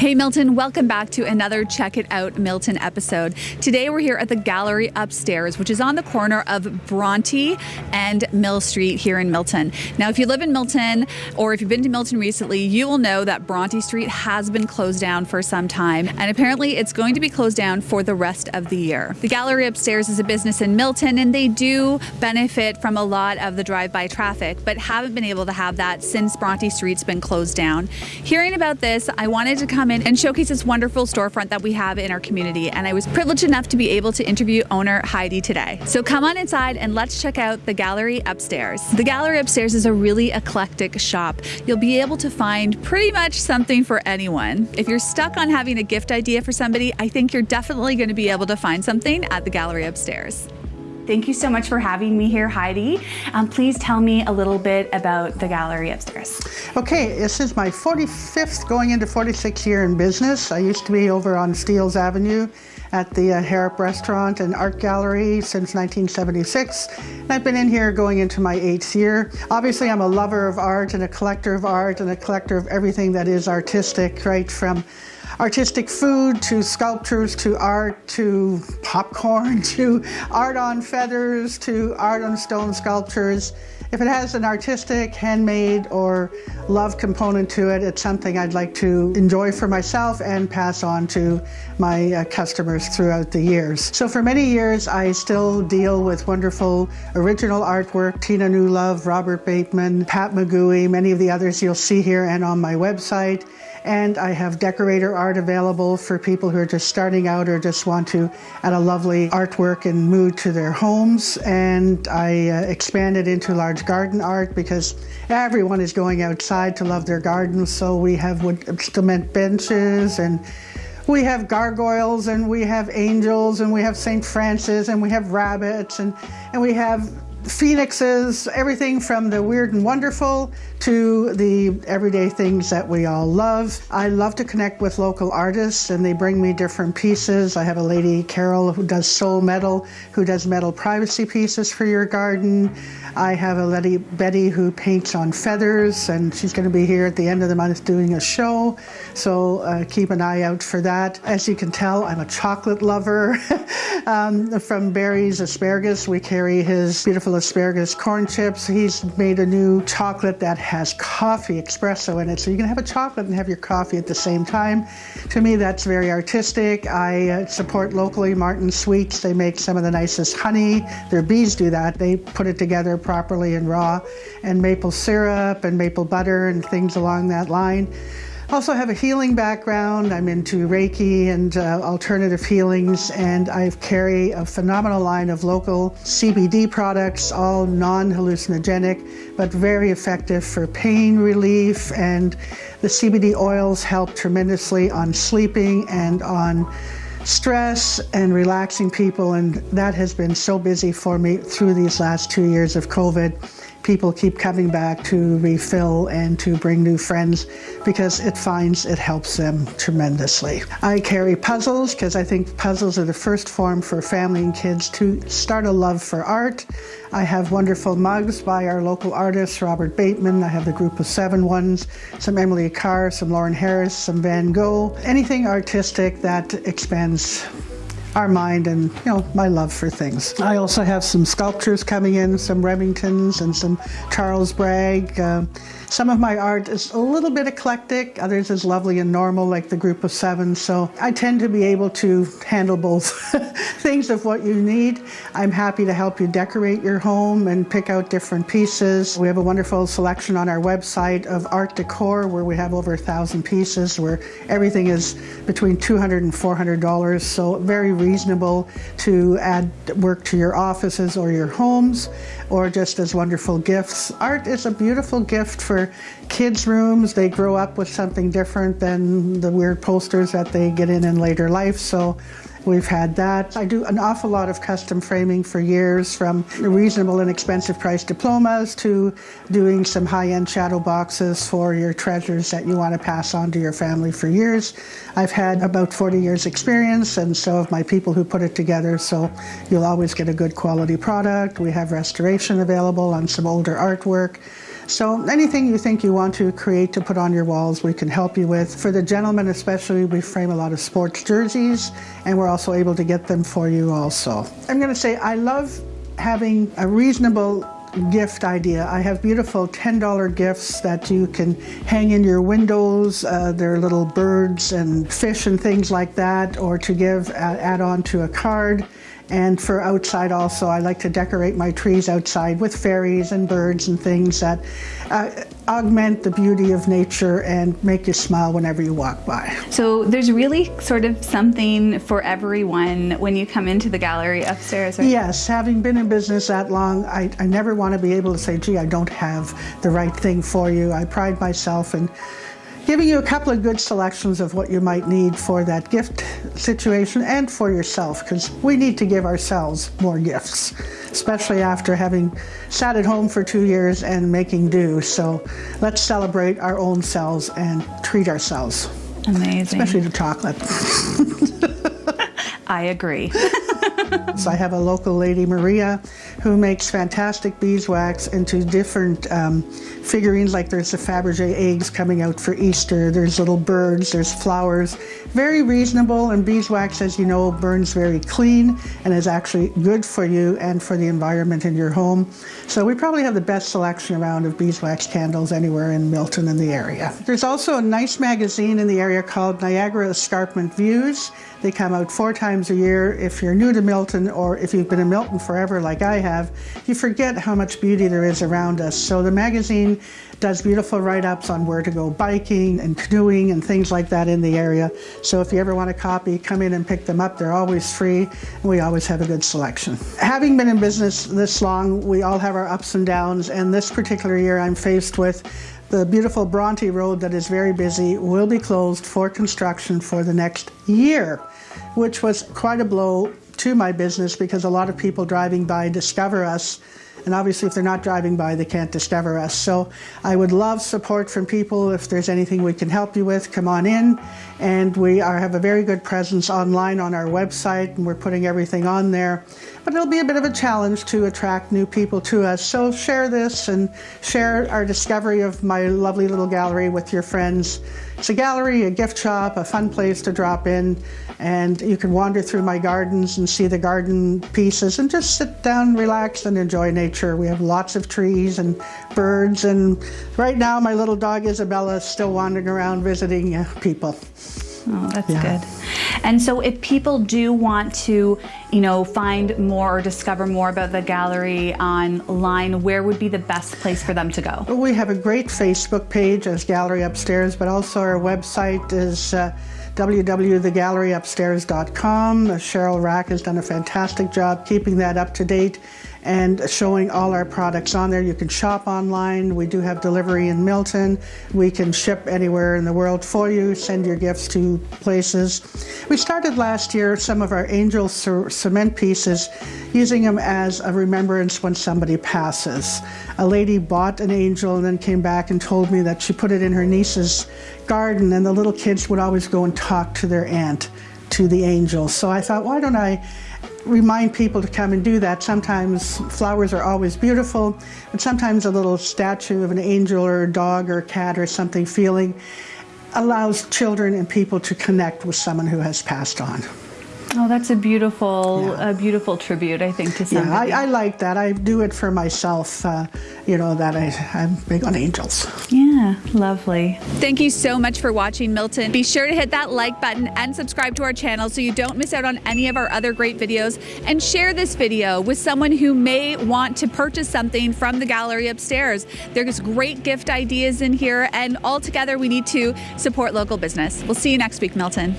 Hey Milton, welcome back to another Check It Out Milton episode. Today we're here at the gallery upstairs, which is on the corner of Bronte and Mill Street here in Milton. Now, if you live in Milton or if you've been to Milton recently, you will know that Bronte Street has been closed down for some time, and apparently it's going to be closed down for the rest of the year. The gallery upstairs is a business in Milton, and they do benefit from a lot of the drive-by traffic, but haven't been able to have that since Bronte Street's been closed down. Hearing about this, I wanted to come in and showcase this wonderful storefront that we have in our community. And I was privileged enough to be able to interview owner Heidi today. So come on inside and let's check out the gallery upstairs. The gallery upstairs is a really eclectic shop. You'll be able to find pretty much something for anyone. If you're stuck on having a gift idea for somebody, I think you're definitely going to be able to find something at the gallery upstairs. Thank you so much for having me here, Heidi. Um, please tell me a little bit about the gallery upstairs. Okay, this is my 45th going into 46th year in business. I used to be over on Steeles Avenue at the uh, Harrop Restaurant and Art Gallery since 1976. And I've been in here going into my eighth year. Obviously, I'm a lover of art and a collector of art and a collector of everything that is artistic, right from artistic food to sculptures to art to popcorn to art on feathers to art on stone sculptures. If it has an artistic, handmade, or love component to it, it's something I'd like to enjoy for myself and pass on to my uh, customers throughout the years. So for many years, I still deal with wonderful original artwork, Tina Newlove, Robert Bateman, Pat McGooey, many of the others you'll see here and on my website. And I have decorator art available for people who are just starting out or just want to add a lovely artwork and mood to their homes. And I uh, expanded into large garden art because everyone is going outside to love their gardens. So we have wood cement benches and we have gargoyles and we have angels and we have St. Francis and we have rabbits and, and we have phoenixes, everything from the weird and wonderful to the everyday things that we all love. I love to connect with local artists and they bring me different pieces. I have a lady, Carol, who does soul metal, who does metal privacy pieces for your garden. I have a lady, Betty, who paints on feathers and she's going to be here at the end of the month doing a show. So uh, keep an eye out for that. As you can tell, I'm a chocolate lover. um, from Barrie's Asparagus, we carry his beautiful asparagus corn chips. He's made a new chocolate that has coffee espresso in it. So you can have a chocolate and have your coffee at the same time. To me, that's very artistic. I uh, support locally Martin Sweets. They make some of the nicest honey. Their bees do that. They put it together properly and raw, and maple syrup and maple butter and things along that line. Also have a healing background. I'm into Reiki and uh, alternative healings, and I carry a phenomenal line of local CBD products, all non-hallucinogenic, but very effective for pain relief. And the CBD oils help tremendously on sleeping and on stress and relaxing people. And that has been so busy for me through these last two years of COVID people keep coming back to refill and to bring new friends because it finds it helps them tremendously. I carry puzzles because I think puzzles are the first form for family and kids to start a love for art. I have wonderful mugs by our local artists, Robert Bateman. I have the group of seven ones, some Emily Carr, some Lawren Harris, some Van Gogh, anything artistic that expands our mind and you know my love for things. I also have some sculptures coming in, some Remingtons and some Charles Bragg. Uh, some of my art is a little bit eclectic, others is lovely and normal like the group of seven. So I tend to be able to handle both things of what you need. I'm happy to help you decorate your home and pick out different pieces. We have a wonderful selection on our website of art decor where we have over a thousand pieces where everything is between 200 and $400. So very reasonable to add work to your offices or your homes or just as wonderful gifts. Art is a beautiful gift for kids' rooms. They grow up with something different than the weird posters that they get in in later life. So We've had that. I do an awful lot of custom framing for years, from reasonable and expensive price diplomas to doing some high-end shadow boxes for your treasures that you want to pass on to your family for years. I've had about 40 years experience and so have my people who put it together, so you'll always get a good quality product. We have restoration available on some older artwork. So anything you think you want to create to put on your walls, we can help you with. For the gentlemen especially, we frame a lot of sports jerseys and we're also able to get them for you also. I'm going to say I love having a reasonable gift idea. I have beautiful $10 gifts that you can hang in your windows. Uh, they're little birds and fish and things like that, or to give, uh, add on to a card. And for outside also, I like to decorate my trees outside with fairies and birds and things that uh, augment the beauty of nature and make you smile whenever you walk by. So there's really sort of something for everyone when you come into the gallery upstairs. Right? Yes, having been in business that long, I, I never want to be able to say, gee, I don't have the right thing for you. I pride myself in giving you a couple of good selections of what you might need for that gift situation and for yourself because we need to give ourselves more gifts, especially after having sat at home for two years and making do. So let's celebrate our own selves and treat ourselves. Amazing. Especially the chocolate. I agree. so I have a local lady, Maria, who makes fantastic beeswax into different um, figurines. Like there's the Fabergé eggs coming out for Easter. There's little birds. There's flowers. Very reasonable. And beeswax, as you know, burns very clean and is actually good for you and for the environment in your home. So we probably have the best selection around of beeswax candles anywhere in Milton in the area. There's also a nice magazine in the area called Niagara Escarpment Views. They come out four times a year. If you're new to Milton or if you've been in Milton forever like I have, you forget how much beauty there is around us. So the magazine does beautiful write-ups on where to go biking and canoeing and things like that in the area. So if you ever want a copy, come in and pick them up. They're always free and we always have a good selection. Having been in business this long, we all have our ups and downs and this particular year I'm faced with the beautiful Bronte Road that is very busy will be closed for construction for the next year, which was quite a blow to my business because a lot of people driving by discover us and obviously, if they're not driving by, they can't discover us. So I would love support from people. If there's anything we can help you with, come on in. And we are, have a very good presence online on our website, and we're putting everything on there. But it'll be a bit of a challenge to attract new people to us. So share this and share our discovery of my lovely little gallery with your friends. It's a gallery, a gift shop, a fun place to drop in, and you can wander through my gardens and see the garden pieces and just sit down, relax, and enjoy nature. We have lots of trees and birds, and right now my little dog Isabella is still wandering around visiting uh, people. Oh, that's yeah. good. And so if people do want to, you know, find more or discover more about the gallery online, where would be the best place for them to go? Well, we have a great Facebook page as Gallery Upstairs, but also our website is uh, www.thegalleryupstairs.com. Cheryl Rack has done a fantastic job keeping that up to date and showing all our products on there. You can shop online. We do have delivery in Milton. We can ship anywhere in the world for you, send your gifts to places. We started last year some of our angel cement pieces using them as a remembrance when somebody passes. A lady bought an angel and then came back and told me that she put it in her niece's garden and the little kids would always go and talk to their aunt, to the angel. So I thought, why don't I remind people to come and do that. Sometimes flowers are always beautiful, but sometimes a little statue of an angel or a dog or a cat or something feeling allows children and people to connect with someone who has passed on. Oh, that's a beautiful, yeah. a beautiful tribute, I think, to somebody. Yeah, I, I like that. I do it for myself, uh, you know, that I, I'm big on angels. Yeah, lovely. Thank you so much for watching, Milton. Be sure to hit that like button and subscribe to our channel so you don't miss out on any of our other great videos. And share this video with someone who may want to purchase something from the gallery upstairs. There's great gift ideas in here, and all together we need to support local business. We'll see you next week, Milton.